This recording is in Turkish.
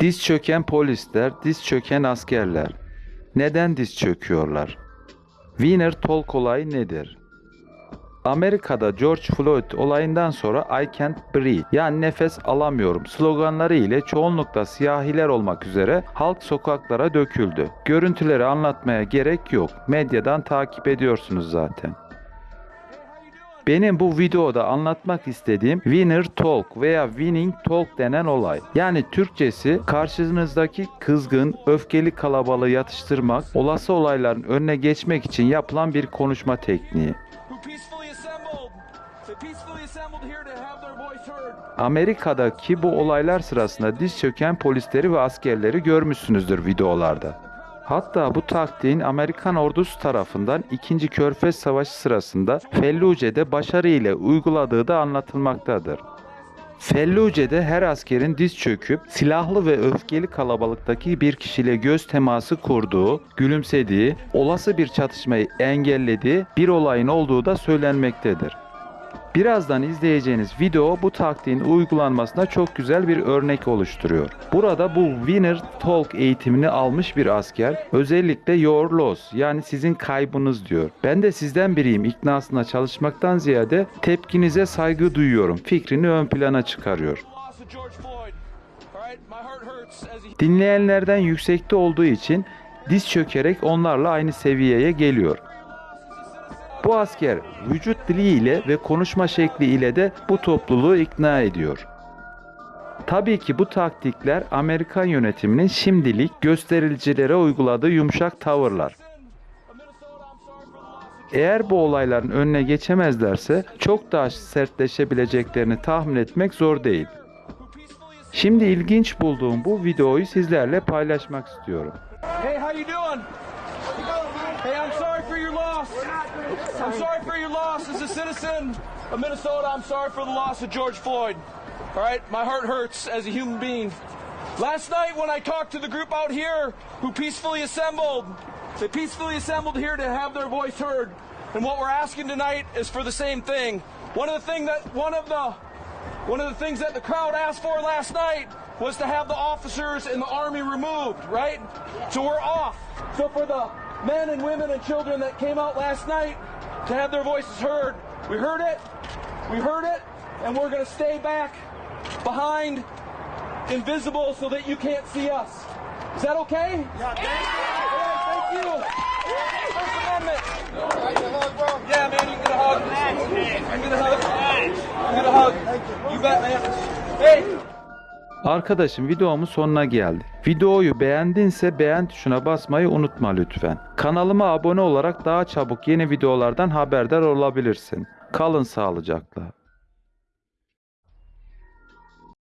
Diz çöken polisler, diz çöken askerler. Neden diz çöküyorlar? Winner Talk olayı nedir? Amerika'da George Floyd olayından sonra I can't breathe yani nefes alamıyorum sloganları ile çoğunlukla siyahiler olmak üzere halk sokaklara döküldü. Görüntüleri anlatmaya gerek yok. Medyadan takip ediyorsunuz zaten. Benim bu videoda anlatmak istediğim winner talk veya winning talk denen olay. Yani Türkçesi karşınızdaki kızgın, öfkeli kalabalığı yatıştırmak, olası olayların önüne geçmek için yapılan bir konuşma tekniği. Amerika'daki bu olaylar sırasında diz çöken polisleri ve askerleri görmüşsünüzdür videolarda. Hatta bu taktiğin Amerikan ordusu tarafından 2. Körfez Savaşı sırasında Felluce'de başarı ile uyguladığı da anlatılmaktadır. Felluce'de her askerin diz çöküp silahlı ve öfkeli kalabalıktaki bir kişiyle göz teması kurduğu, gülümsediği, olası bir çatışmayı engellediği bir olayın olduğu da söylenmektedir. Birazdan izleyeceğiniz video bu taktiğin uygulanmasına çok güzel bir örnek oluşturuyor. Burada bu Winner Talk eğitimini almış bir asker özellikle your loss yani sizin kaybınız diyor. Ben de sizden biriyim iknasına çalışmaktan ziyade tepkinize saygı duyuyorum fikrini ön plana çıkarıyor. Dinleyenlerden yüksekte olduğu için diz çökerek onlarla aynı seviyeye geliyor. Bu asker vücut dili ile ve konuşma şekli ile de bu topluluğu ikna ediyor. Tabii ki bu taktikler Amerikan yönetiminin şimdilik göstericilere uyguladığı yumuşak tavırlar. Eğer bu olayların önüne geçemezlerse çok daha sertleşebileceklerini tahmin etmek zor değil. Şimdi ilginç bulduğum bu videoyu sizlerle paylaşmak istiyorum. Hey, how you doing? Hey, I'm sorry. I'm sorry for your loss as a citizen of Minnesota. I'm sorry for the loss of George Floyd. All right, my heart hurts as a human being. Last night when I talked to the group out here who peacefully assembled, they peacefully assembled here to have their voice heard. And what we're asking tonight is for the same thing. One of the thing that one of the one of the things that the crowd asked for last night was to have the officers in the army removed, right? So we're off. So for the men and women and children that came out last night to have their voices heard, we heard it, we heard it, and we're going to stay back behind invisible so that you can't see us. Is that okay? Yeah, thank you. First Amendment. Yeah, man, you can get a hug. You can get a hug. You can get a hug. You bet, man. Hey. Arkadaşım videomun sonuna geldi. Videoyu beğendinse beğen tuşuna basmayı unutma lütfen. Kanalıma abone olarak daha çabuk yeni videolardan haberdar olabilirsin. Kalın sağlıcakla.